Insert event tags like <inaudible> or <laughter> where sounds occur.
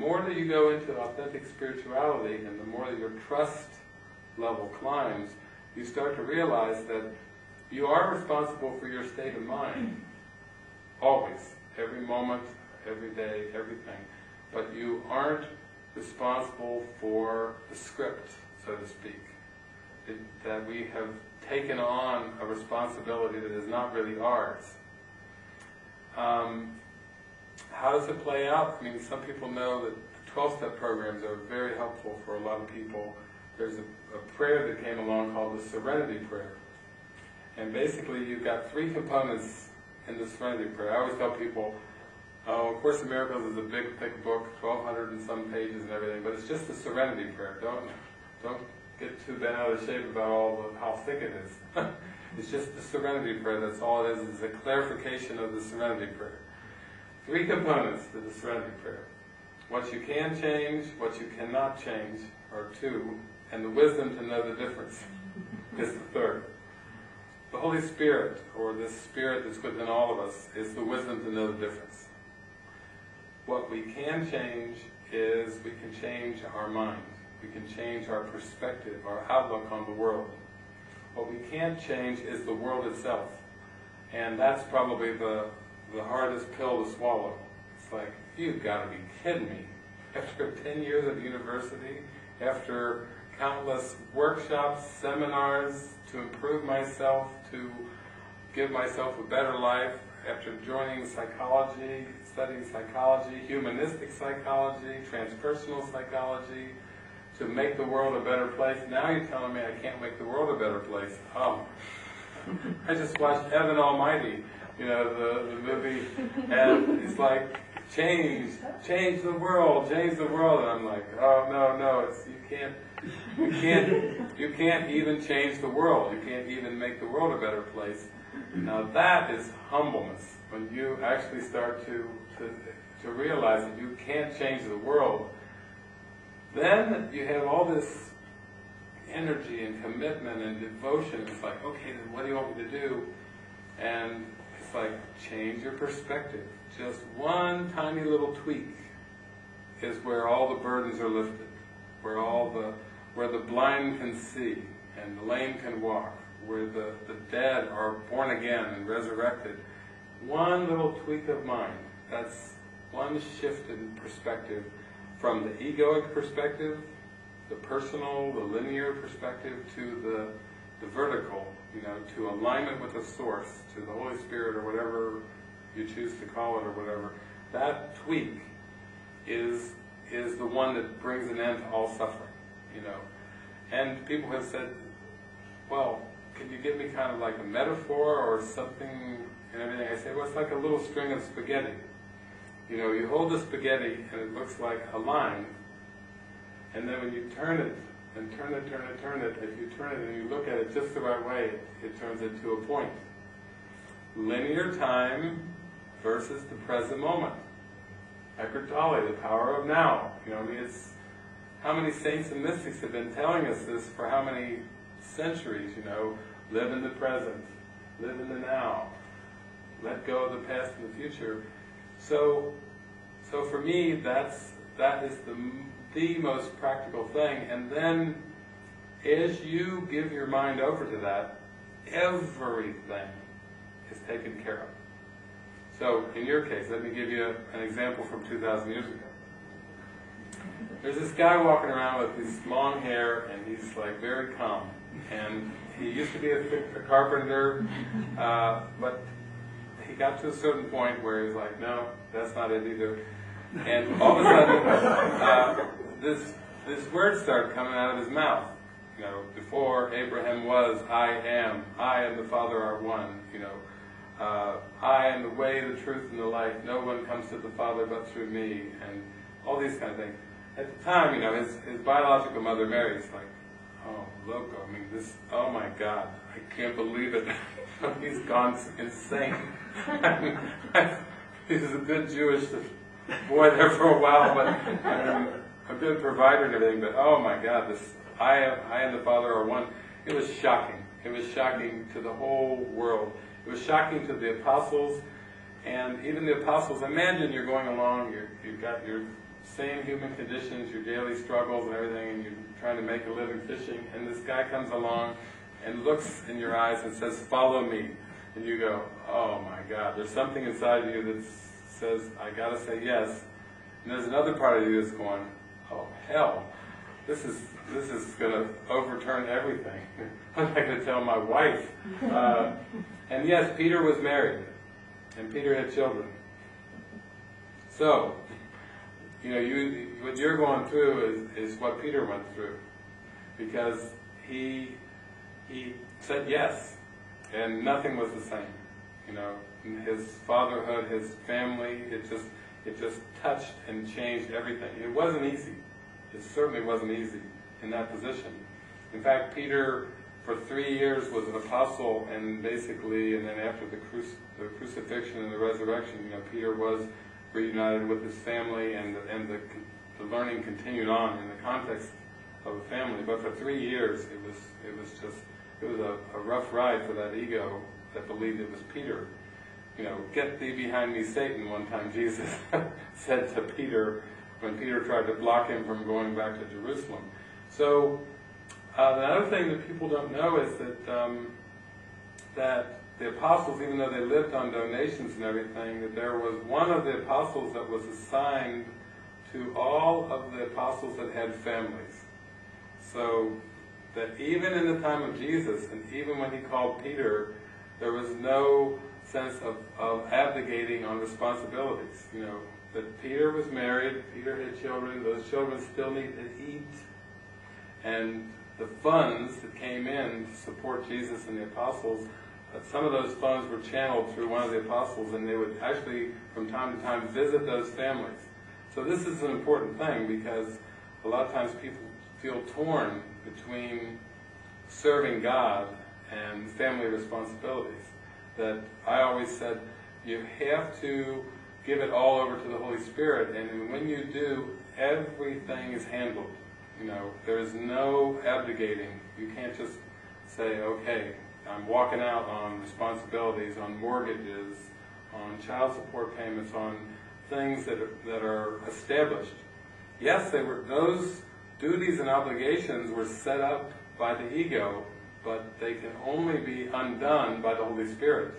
more that you go into authentic spirituality and the more that your trust level climbs, you start to realize that you are responsible for your state of mind. Always. Every moment, every day, everything. But you aren't responsible for the script, so to speak. It, that we have taken on a responsibility that is not really ours. Um, how does it play out? I mean, some people know that 12-step programs are very helpful for a lot of people. There's a, a prayer that came along called the Serenity Prayer. And basically you've got three components in the Serenity Prayer. I always tell people, oh, A Course in Miracles is a big, thick book, 1,200 and some pages and everything, but it's just the Serenity Prayer. Don't, don't get too bent out of shape about all the, how thick it is. <laughs> it's just the Serenity Prayer, that's all it is, it's a clarification of the Serenity Prayer. Three components to the Serenity Prayer. What you can change, what you cannot change are two, and the wisdom to know the difference <laughs> is the third. The Holy Spirit, or this Spirit that's within all of us, is the wisdom to know the difference. What we can change is we can change our mind. We can change our perspective, our outlook on the world. What we can't change is the world itself. And that's probably the, the hardest pill to swallow. It's like, you've got to be kidding me. <laughs> After 10 years at university, after countless workshops, seminars to improve myself, to give myself a better life, after joining psychology, studying psychology, humanistic psychology, transpersonal psychology, to make the world a better place. Now you're telling me I can't make the world a better place. Oh, <laughs> I just watched Evan Almighty, you know, the, the movie, and it's like, change, change the world, change the world. And I'm like, oh no, no, it's, you can't, you can't, you can't even change the world. You can't even make the world a better place. Now that is humbleness, when you actually start to, to, to realize that you can't change the world. Then you have all this energy and commitment and devotion. It's like, okay, then what do you want me to do? And it's like, change your perspective. Just one tiny little tweak is where all the burdens are lifted, where all the, where the blind can see and the lame can walk, where the, the dead are born again and resurrected. One little tweak of mind, that's one shift in perspective from the egoic perspective, the personal, the linear perspective, to the, the vertical, you know, to alignment with the source, to the Holy Spirit or whatever you choose to call it or whatever, that tweak is, is the one that brings an end to all suffering, you know. And people have said, well, can you give me kind of like a metaphor or something and everything? I say, well, it's like a little string of spaghetti. You know, you hold the spaghetti and it looks like a line, and then when you turn it, and turn it, turn it, turn it, if you turn it and you look at it just the right way, it turns into a point. Linear time versus the present moment. Eckhart Tolle, the power of now. You know, I mean, it's how many saints and mystics have been telling us this for how many centuries, you know, live in the present, live in the now, let go of the past and the future. So, so for me, that's, that is the, the most practical thing. And then, as you give your mind over to that, everything is taken care of. So, in your case, let me give you an example from 2,000 years ago. There's this guy walking around with his long hair, and he's like very calm. And he used to be a, a carpenter, uh, but he got to a certain point where he's like, no, that's not it either. And all of a sudden, uh, this this word started coming out of his mouth. You know, before Abraham was, I am. I and the Father are one. You know, uh, I am the way, the truth, and the life. No one comes to the Father but through me, and all these kind of things. At the time, you know, his, his biological mother Mary is like, oh, loco, I mean, this, oh my God, I can't believe it. <laughs> He's gone insane. <laughs> He's a good Jewish boy there for a while, but a good provider and everything, but oh my God, this, I, I and the Father are one. It was shocking. It was shocking to the whole world. It was shocking to the apostles, and even the apostles, imagine you're going along, you have got your same human conditions, your daily struggles and everything, and you're trying to make a living fishing, and this guy comes along and looks in your eyes and says, follow me. And you go, oh my God, there's something inside of you that says, I gotta say yes. And there's another part of you that's going, oh hell, this is, this is gonna overturn everything. <laughs> I'm not gonna tell my wife. Uh, and yes, Peter was married, and Peter had children. So, you know, you, what you're going through is, is what Peter went through. Because he, he said yes, and nothing was the same. You know, his fatherhood, his family, it just, it just touched and changed everything. It wasn't easy. It certainly wasn't easy in that position. In fact, Peter, for three years, was an apostle, and basically, and then after the, the crucifixion and the resurrection, you know, Peter was reunited with his family, and the, and the, the learning continued on in the context of a family. But for three years, it was it was just it was a, a rough ride for that ego that believed it was Peter. You know, get thee behind me, Satan. One time Jesus <laughs> said to Peter when Peter tried to block him from going back to Jerusalem. So uh, another thing that people don't know is that um, that the apostles, even though they lived on donations and everything, that there was one of the apostles that was assigned to all of the apostles that had families. So that even in the time of Jesus, and even when he called Peter, there was no sense of, of abdicating on responsibilities. You know, that Peter was married, Peter had children, those children still need to eat, and the funds that came in to support Jesus and the apostles but some of those funds were channeled through one of the apostles, and they would actually, from time to time, visit those families. So this is an important thing because a lot of times people feel torn between serving God and family responsibilities. That I always said, you have to give it all over to the Holy Spirit, and when you do, everything is handled. You know, there is no abdicating. You can't just say, okay, I'm walking out on responsibilities, on mortgages, on child support payments, on things that are, that are established. Yes, they were those duties and obligations were set up by the ego, but they can only be undone by the Holy Spirit.